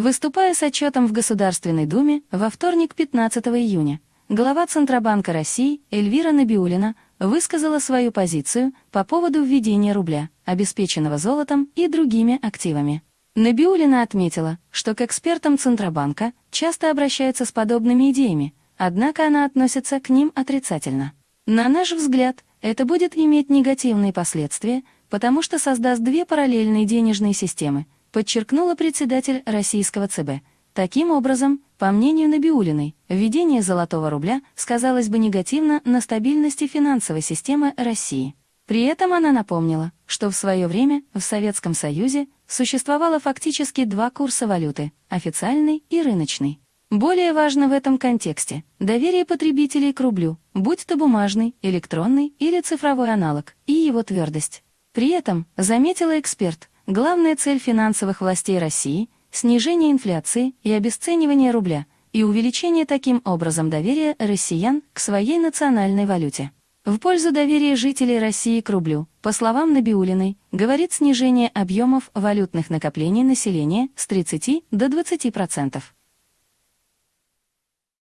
Выступая с отчетом в Государственной Думе во вторник 15 июня, глава Центробанка России Эльвира Набиулина высказала свою позицию по поводу введения рубля, обеспеченного золотом и другими активами. Набиулина отметила, что к экспертам Центробанка часто обращаются с подобными идеями, однако она относится к ним отрицательно. На наш взгляд, это будет иметь негативные последствия, потому что создаст две параллельные денежные системы, подчеркнула председатель российского ЦБ. Таким образом, по мнению Набиулиной, введение золотого рубля сказалось бы негативно на стабильности финансовой системы России. При этом она напомнила, что в свое время в Советском Союзе существовало фактически два курса валюты – официальный и рыночный. Более важно в этом контексте доверие потребителей к рублю, будь то бумажный, электронный или цифровой аналог, и его твердость. При этом, заметила эксперт, главная цель финансовых властей России – снижение инфляции и обесценивание рубля, и увеличение таким образом доверия россиян к своей национальной валюте. В пользу доверия жителей России к рублю, по словам Набиулиной, говорит снижение объемов валютных накоплений населения с 30 до 20%.